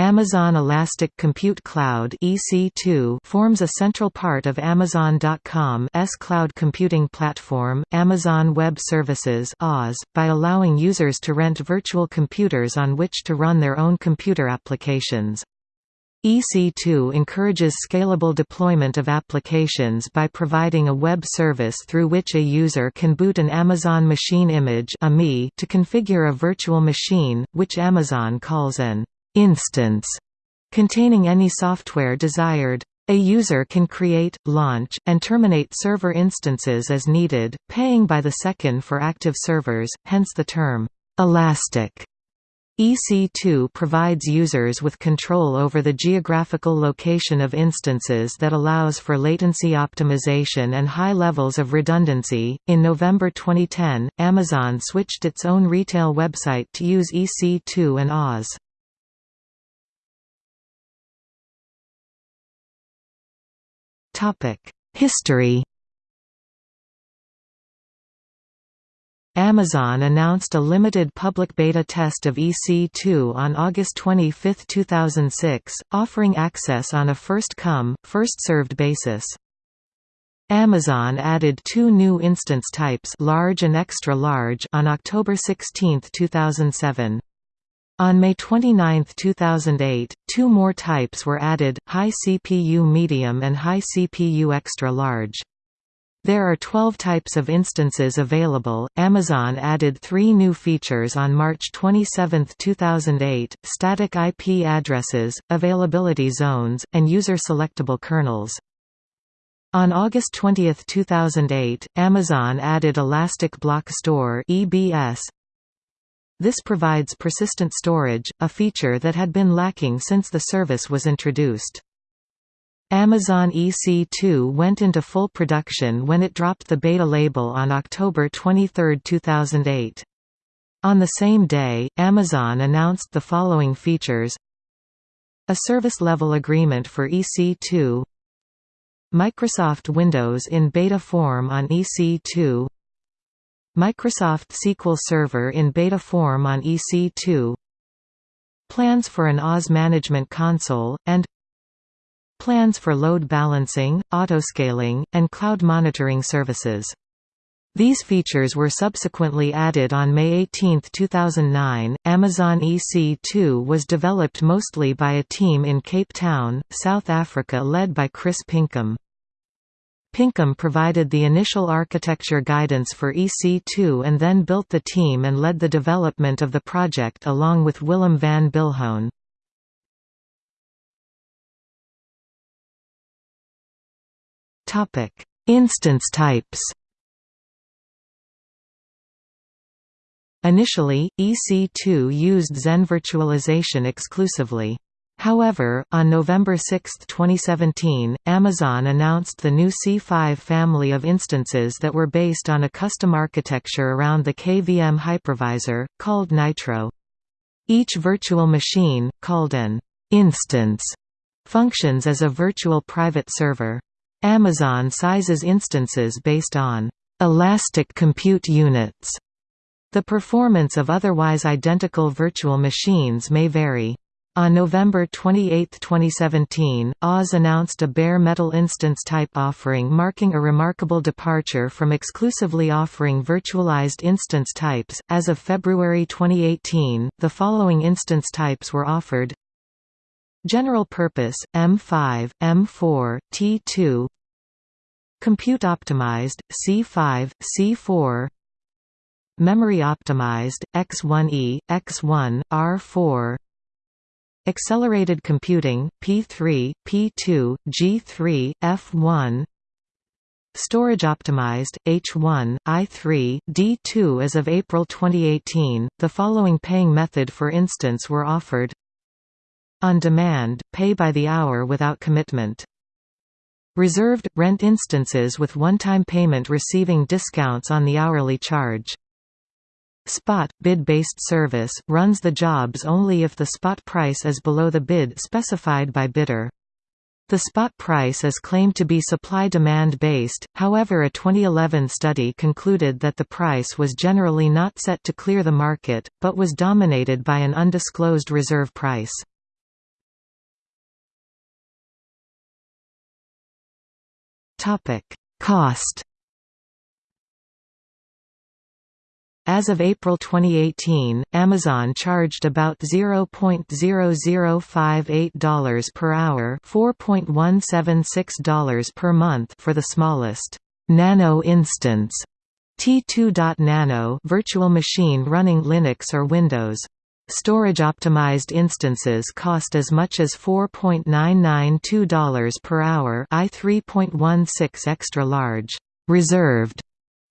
Amazon Elastic Compute Cloud (EC2) forms a central part of Amazon.com's cloud computing platform, Amazon Web Services (AWS), by allowing users to rent virtual computers on which to run their own computer applications. EC2 encourages scalable deployment of applications by providing a web service through which a user can boot an Amazon Machine Image to configure a virtual machine, which Amazon calls an instance containing any software desired. A user can create, launch, and terminate server instances as needed, paying by the second for active servers, hence the term, elastic. EC2 provides users with control over the geographical location of instances that allows for latency optimization and high levels of redundancy. In November 2010, Amazon switched its own retail website to use EC2 and AWS. History Amazon announced a limited public beta test of EC2 on August 25, 2006, offering access on a first-come, first-served basis. Amazon added two new instance types large and extra large on October 16, 2007. On May 29, 2008, two more types were added, high CPU medium and high CPU extra large. There are 12 types of instances available. Amazon added three new features on March 27, 2008 static IP addresses, availability zones, and user selectable kernels. On August 20, 2008, Amazon added Elastic Block Store (EBS), this provides persistent storage, a feature that had been lacking since the service was introduced. Amazon EC2 went into full production when it dropped the beta label on October 23, 2008. On the same day, Amazon announced the following features A service-level agreement for EC2 Microsoft Windows in beta form on EC2 Microsoft SQL Server in beta form on EC2 Plans for an AWS management console, and Plans for load balancing, autoscaling, and cloud monitoring services. These features were subsequently added on May 18, 2009. Amazon EC2 was developed mostly by a team in Cape Town, South Africa led by Chris Pinkham. Pinkham provided the initial architecture guidance for EC2 and then built the team and led the development of the project along with Willem van Biljon. Instance types Initially, EC2 used Xen virtualization exclusively. However, on November 6, 2017, Amazon announced the new C5 family of instances that were based on a custom architecture around the KVM hypervisor, called Nitro. Each virtual machine, called an instance, functions as a virtual private server. Amazon sizes instances based on elastic compute units. The performance of otherwise identical virtual machines may vary. On November 28, 2017, AWS announced a bare metal instance type offering marking a remarkable departure from exclusively offering virtualized instance types. As of February 2018, the following instance types were offered. General Purpose, M5, M4, T2 Compute Optimized, C5, C4 Memory Optimized, X1E, X1, R4 Accelerated Computing, P3, P2, G3, F1 Storage Optimized, H1, I3, D2 As of April 2018, the following paying method for instance were offered On demand, pay by the hour without commitment. Reserved – rent instances with one-time payment receiving discounts on the hourly charge. Spot bid-based service runs the jobs only if the spot price is below the bid specified by bidder. The spot price is claimed to be supply-demand based, however a 2011 study concluded that the price was generally not set to clear the market, but was dominated by an undisclosed reserve price. Cost As of April 2018, Amazon charged about $0.0058 per hour $4.176 per month for the smallest «nano instance» T2.nano virtual machine running Linux or Windows. Storage-optimized instances cost as much as $4.992 per hour I 3.16 extra large reserved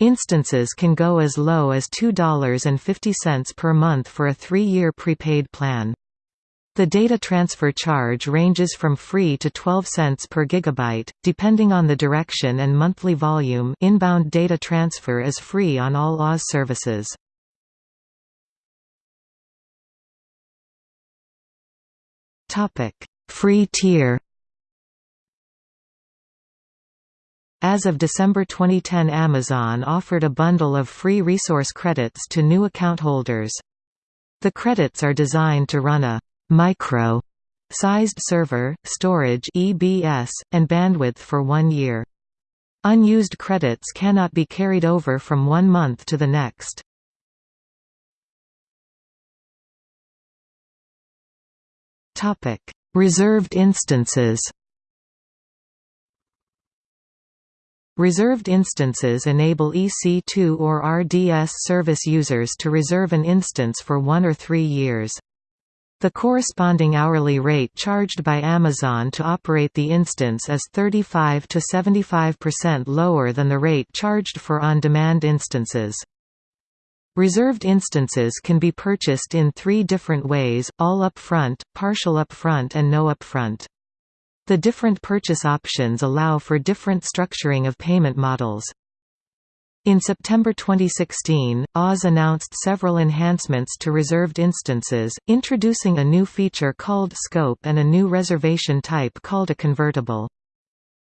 Instances can go as low as $2.50 per month for a three-year prepaid plan. The data transfer charge ranges from free to 12 cents per gigabyte, depending on the direction and monthly volume inbound data transfer is free on all AWS services. Free tier As of December 2010 Amazon offered a bundle of free resource credits to new account holders. The credits are designed to run a «micro» sized server, storage EBS, and bandwidth for one year. Unused credits cannot be carried over from one month to the next. Reserved instances Reserved instances enable EC2 or RDS service users to reserve an instance for one or three years. The corresponding hourly rate charged by Amazon to operate the instance is 35 to 75% lower than the rate charged for on-demand instances. Reserved instances can be purchased in three different ways, all upfront, partial upfront and no upfront. The different purchase options allow for different structuring of payment models. In September 2016, AWS announced several enhancements to reserved instances, introducing a new feature called Scope and a new reservation type called a convertible.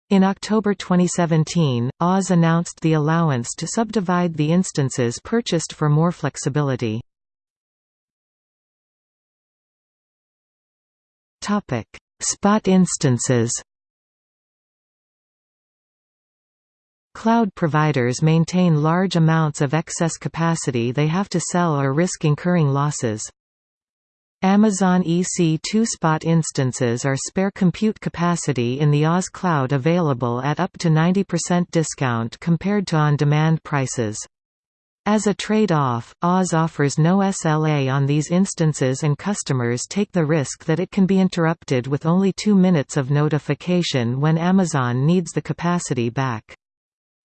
In October 2017, AWS announced the allowance to subdivide the instances purchased for more flexibility. Spot instances Cloud providers maintain large amounts of excess capacity they have to sell or risk incurring losses. Amazon EC2 spot instances are spare compute capacity in the AWS Cloud available at up to 90% discount compared to on-demand prices. As a trade-off, AWS offers no SLA on these instances and customers take the risk that it can be interrupted with only two minutes of notification when Amazon needs the capacity back.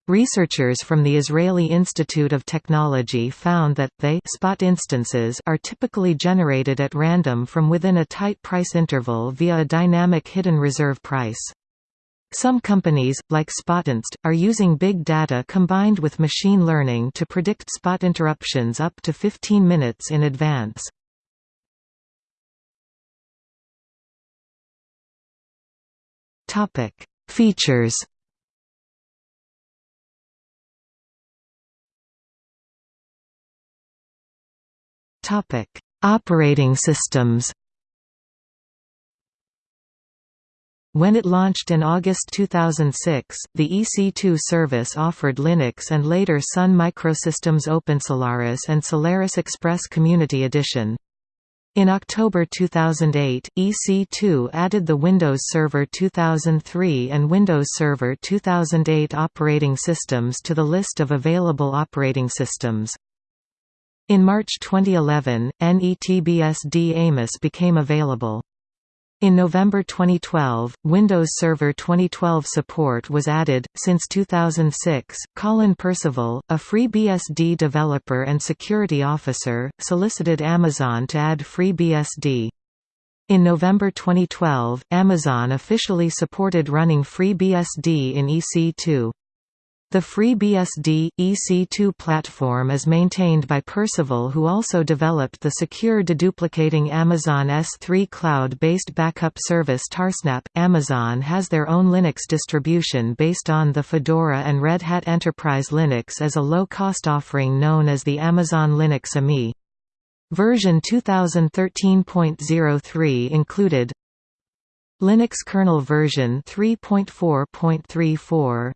Researchers from the Israeli Institute of Technology found that they spot instances are typically generated at random from within a tight price interval via a dynamic hidden reserve price. Some companies, like Spotinst, are using big data combined with machine learning to predict spot interruptions up to 15 minutes in advance. Features Operating systems When it launched in August 2006, the EC2 service offered Linux and later Sun Microsystems OpenSolaris and Solaris Express Community Edition. In October 2008, EC2 added the Windows Server 2003 and Windows Server 2008 operating systems to the list of available operating systems. In March 2011, NETBSD AMIs became available. In November 2012, Windows Server 2012 support was added. Since 2006, Colin Percival, a FreeBSD developer and security officer, solicited Amazon to add FreeBSD. In November 2012, Amazon officially supported running FreeBSD in EC2. The FreeBSD, EC2 platform is maintained by Percival who also developed the secure deduplicating Amazon S3 cloud-based backup service Tarsnap. Amazon has their own Linux distribution based on the Fedora and Red Hat Enterprise Linux as a low-cost offering known as the Amazon Linux AMI. Version 2013.03 included Linux kernel version 3.4.34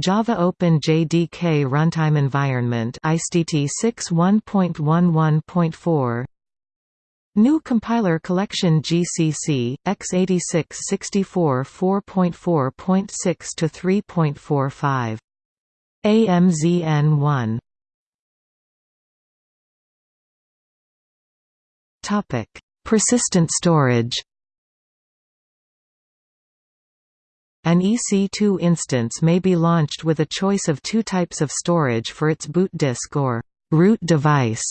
Java Open JDK Runtime Environment ICT 6.1.11.4 GNU Compiler Collection GCC, x86 64 4.4.6 to 3.45. AMZN1 Topic: Persistent storage. An EC2 instance may be launched with a choice of two types of storage for its boot disk or root device.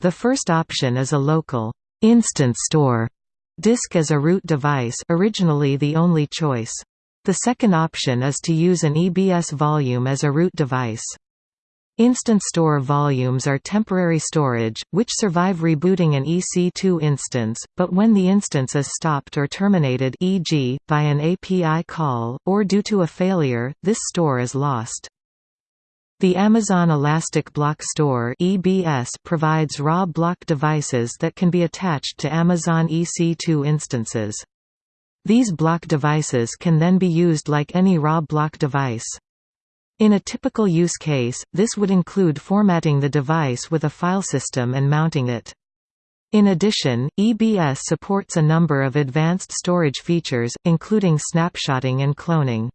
The first option is a local instance store disk as a root device originally the only choice. The second option is to use an EBS volume as a root device. Instance store volumes are temporary storage, which survive rebooting an EC2 instance, but when the instance is stopped or terminated e.g., by an API call, or due to a failure, this store is lost. The Amazon Elastic Block Store (EBS) provides raw block devices that can be attached to Amazon EC2 instances. These block devices can then be used like any raw block device. In a typical use case, this would include formatting the device with a file system and mounting it. In addition, EBS supports a number of advanced storage features, including snapshotting and cloning.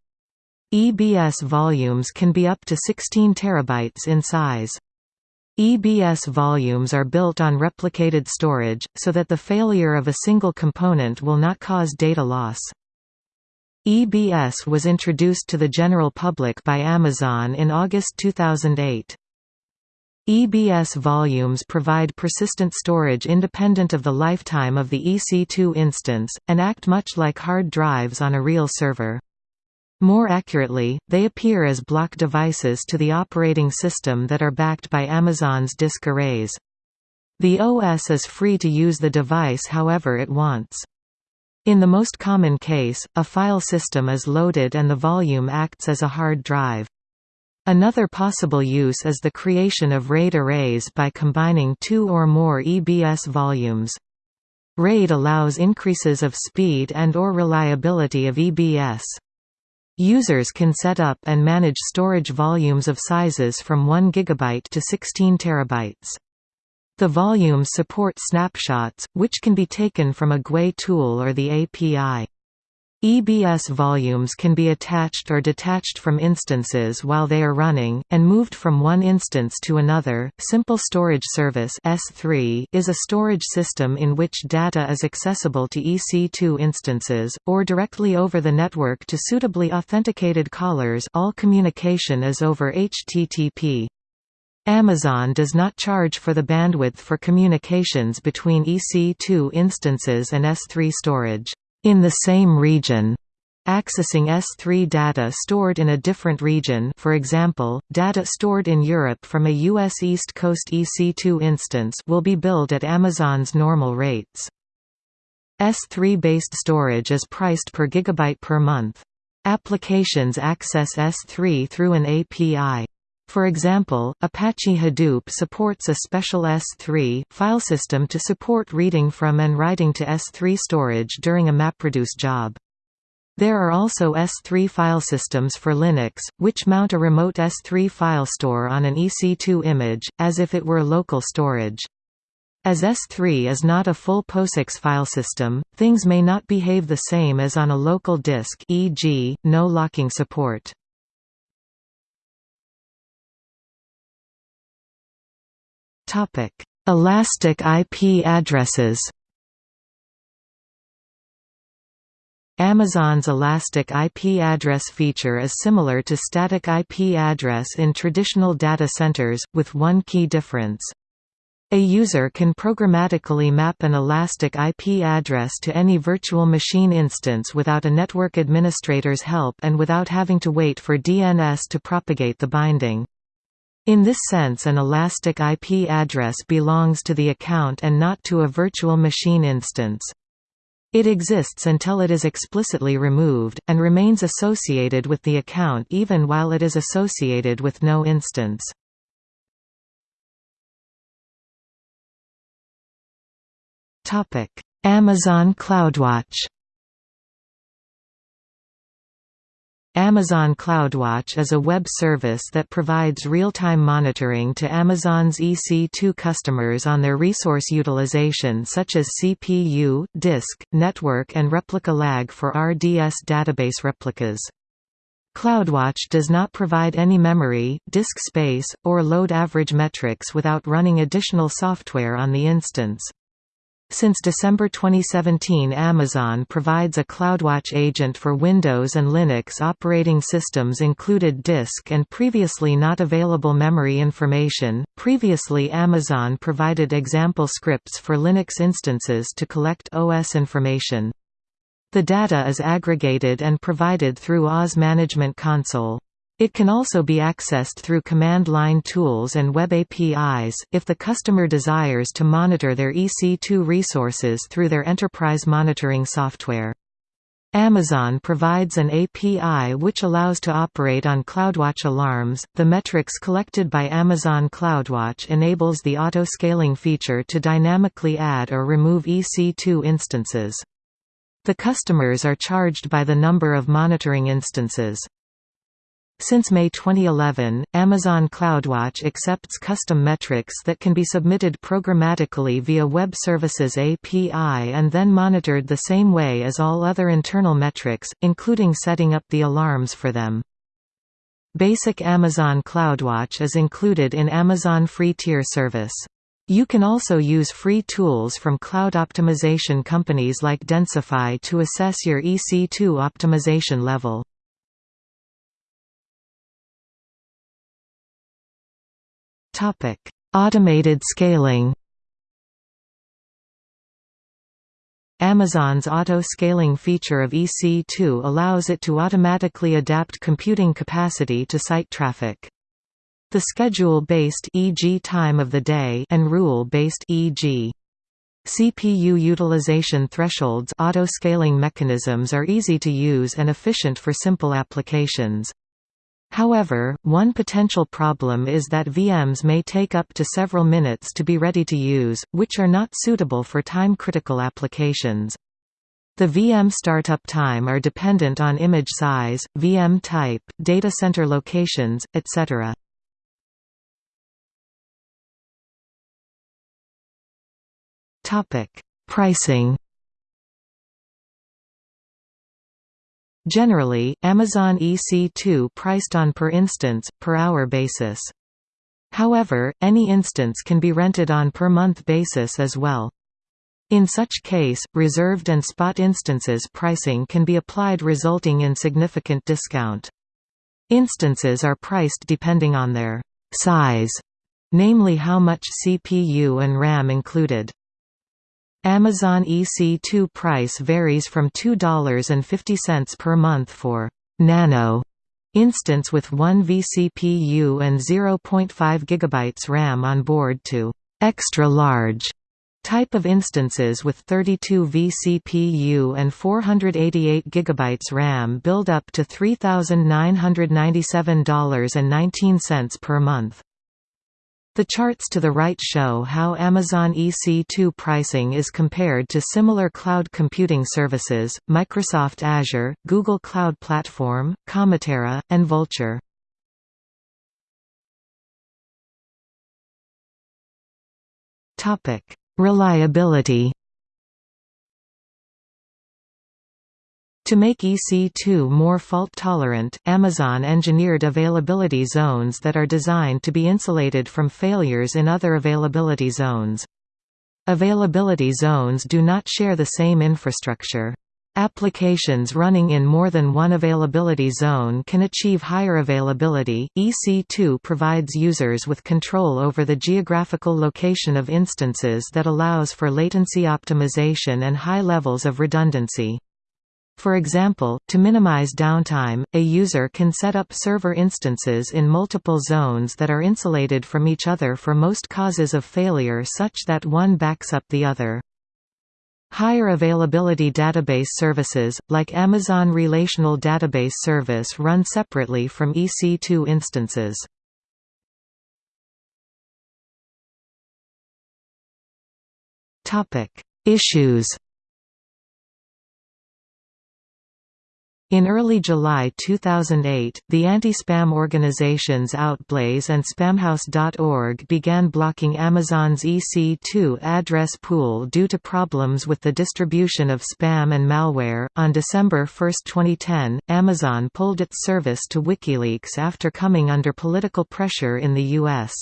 EBS volumes can be up to 16 terabytes in size. EBS volumes are built on replicated storage, so that the failure of a single component will not cause data loss. EBS was introduced to the general public by Amazon in August 2008. EBS volumes provide persistent storage independent of the lifetime of the EC2 instance, and act much like hard drives on a real server. More accurately, they appear as block devices to the operating system that are backed by Amazon's disk arrays. The OS is free to use the device however it wants. In the most common case, a file system is loaded and the volume acts as a hard drive. Another possible use is the creation of RAID arrays by combining two or more EBS volumes. RAID allows increases of speed and or reliability of EBS. Users can set up and manage storage volumes of sizes from 1 GB to 16 TB. The volumes support snapshots, which can be taken from a GUI tool or the API. EBS volumes can be attached or detached from instances while they are running, and moved from one instance to another. Simple Storage Service is a storage system in which data is accessible to EC2 instances, or directly over the network to suitably authenticated callers. All communication is over HTTP. Amazon does not charge for the bandwidth for communications between EC2 instances and S3 storage in the same region. Accessing S3 data stored in a different region for example, data stored in Europe from a U.S. East Coast EC2 instance will be billed at Amazon's normal rates. S3-based storage is priced per gigabyte per month. Applications access S3 through an API. For example, Apache Hadoop supports a special S3 file system to support reading from and writing to S3 storage during a MapReduce job. There are also S3 file systems for Linux, which mount a remote S3 file store on an EC2 image, as if it were local storage. As S3 is not a full POSIX file system, things may not behave the same as on a local disk e.g., no locking support. Topic: Elastic IP addresses. Amazon's Elastic IP address feature is similar to static IP address in traditional data centers, with one key difference. A user can programmatically map an Elastic IP address to any virtual machine instance without a network administrator's help and without having to wait for DNS to propagate the binding. In this sense an elastic IP address belongs to the account and not to a virtual machine instance. It exists until it is explicitly removed, and remains associated with the account even while it is associated with no instance. Amazon CloudWatch Amazon CloudWatch is a web service that provides real-time monitoring to Amazon's EC2 customers on their resource utilization such as CPU, disk, network and replica lag for RDS database replicas. CloudWatch does not provide any memory, disk space, or load average metrics without running additional software on the instance. Since December 2017 Amazon provides a CloudWatch agent for Windows and Linux operating systems included disk and previously not available memory information. Previously Amazon provided example scripts for Linux instances to collect OS information. The data is aggregated and provided through AWS Management Console. It can also be accessed through command line tools and web APIs, if the customer desires to monitor their EC2 resources through their enterprise monitoring software. Amazon provides an API which allows to operate on CloudWatch alarms. The metrics collected by Amazon CloudWatch enables the auto-scaling feature to dynamically add or remove EC2 instances. The customers are charged by the number of monitoring instances. Since May 2011, Amazon CloudWatch accepts custom metrics that can be submitted programmatically via Web Services API and then monitored the same way as all other internal metrics, including setting up the alarms for them. Basic Amazon CloudWatch is included in Amazon Free Tier service. You can also use free tools from cloud optimization companies like Densify to assess your EC2 optimization level. Automated scaling. Amazon's auto-scaling feature of EC2 allows it to automatically adapt computing capacity to site traffic. The schedule-based e.g. time of the day and rule-based e.g. CPU utilization thresholds auto-scaling mechanisms are easy to use and efficient for simple applications. However, one potential problem is that VMs may take up to several minutes to be ready to use, which are not suitable for time-critical applications. The VM startup time are dependent on image size, VM type, data center locations, etc. Pricing Generally, Amazon EC2 priced on per instance, per hour basis. However, any instance can be rented on per month basis as well. In such case, reserved and spot instances pricing can be applied resulting in significant discount. Instances are priced depending on their size, namely how much CPU and RAM included. Amazon EC2 price varies from $2.50 per month for «nano» instance with 1 vCPU and 0.5 GB RAM on board to «extra large» type of instances with 32 vCPU and 488 GB RAM build up to $3,997.19 per month. The charts to the right show how Amazon EC2 pricing is compared to similar cloud computing services, Microsoft Azure, Google Cloud Platform, Kamatera, and Vultr. Reliability To make EC2 more fault-tolerant, Amazon engineered availability zones that are designed to be insulated from failures in other availability zones. Availability zones do not share the same infrastructure. Applications running in more than one availability zone can achieve higher availability. EC2 provides users with control over the geographical location of instances that allows for latency optimization and high levels of redundancy. For example, to minimize downtime, a user can set up server instances in multiple zones that are insulated from each other for most causes of failure such that one backs up the other. Higher availability database services, like Amazon Relational Database Service run separately from EC2 instances. Issues In early July 2008, the anti-spam organizations Outblaze and Spamhaus.org began blocking Amazon's EC2 address pool due to problems with the distribution of spam and malware. On December 1, 2010, Amazon pulled its service to WikiLeaks after coming under political pressure in the U.S.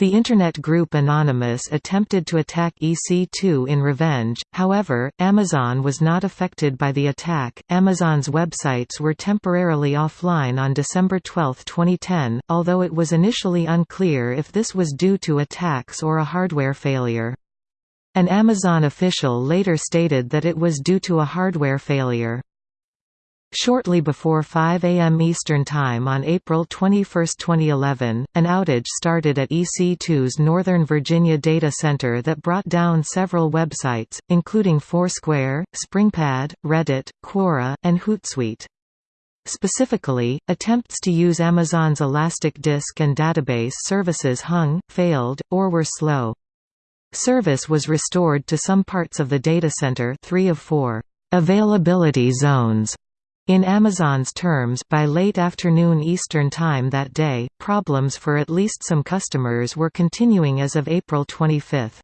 The Internet group Anonymous attempted to attack EC2 in revenge, however, Amazon was not affected by the attack. Amazon's websites were temporarily offline on December 12, 2010, although it was initially unclear if this was due to attacks or a hardware failure. An Amazon official later stated that it was due to a hardware failure. Shortly before 5 a.m. Eastern Time on April 21, 2011, an outage started at EC2's Northern Virginia data center that brought down several websites, including Foursquare, SpringPad, Reddit, Quora, and Hootsuite. Specifically, attempts to use Amazon's Elastic Disk and database services hung, failed, or were slow. Service was restored to some parts of the data center three of four availability zones in Amazon's terms by late afternoon Eastern Time that day, problems for at least some customers were continuing as of April 25.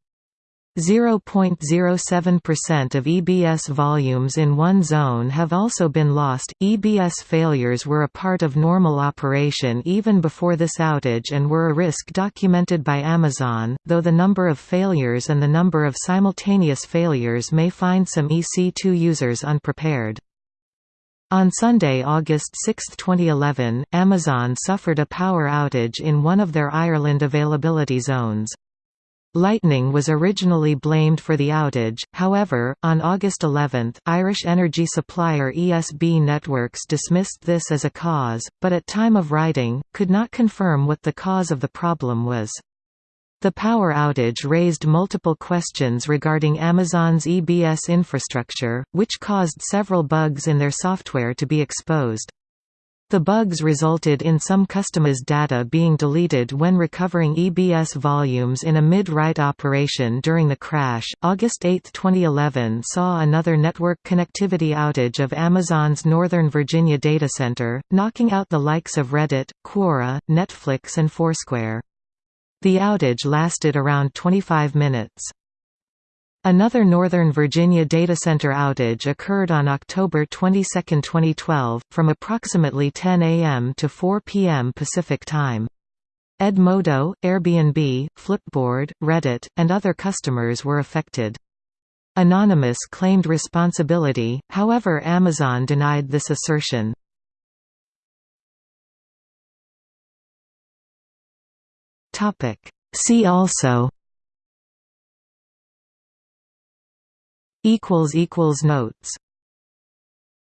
0.07% of EBS volumes in one zone have also been lost. EBS failures were a part of normal operation even before this outage and were a risk documented by Amazon, though the number of failures and the number of simultaneous failures may find some EC2 users unprepared. On Sunday, August 6, 2011, Amazon suffered a power outage in one of their Ireland availability zones. Lightning was originally blamed for the outage, however, on August 11, Irish energy supplier ESB Networks dismissed this as a cause, but at time of writing, could not confirm what the cause of the problem was. The power outage raised multiple questions regarding Amazon's EBS infrastructure, which caused several bugs in their software to be exposed. The bugs resulted in some customers' data being deleted when recovering EBS volumes in a mid-write operation during the crash. August 8, 2011 saw another network connectivity outage of Amazon's Northern Virginia data center, knocking out the likes of Reddit, Quora, Netflix and Foursquare. The outage lasted around 25 minutes. Another Northern Virginia data center outage occurred on October 22, 2012, from approximately 10 a.m. to 4 p.m. Pacific Time. Edmodo, Airbnb, Flipboard, Reddit, and other customers were affected. Anonymous claimed responsibility, however Amazon denied this assertion. Topic. See also equals equals notes